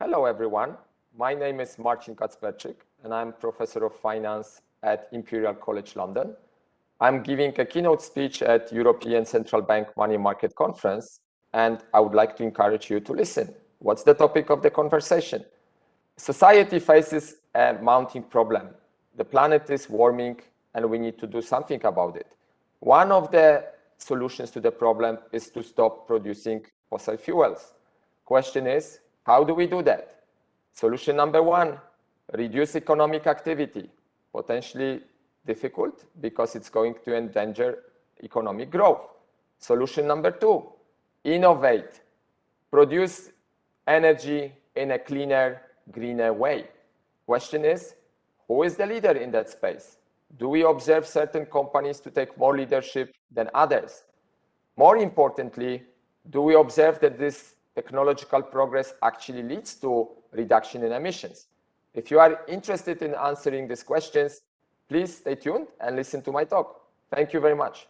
Hello, everyone. My name is Marcin Kacperczyk, and I'm Professor of Finance at Imperial College London. I'm giving a keynote speech at European Central Bank Money Market Conference, and I would like to encourage you to listen. What's the topic of the conversation? Society faces a mounting problem. The planet is warming, and we need to do something about it. One of the solutions to the problem is to stop producing fossil fuels. Question is, how do we do that? Solution number one, reduce economic activity. Potentially difficult because it's going to endanger economic growth. Solution number two, innovate. Produce energy in a cleaner, greener way. Question is, who is the leader in that space? Do we observe certain companies to take more leadership than others? More importantly, do we observe that this technological progress actually leads to reduction in emissions? If you are interested in answering these questions, please stay tuned and listen to my talk. Thank you very much.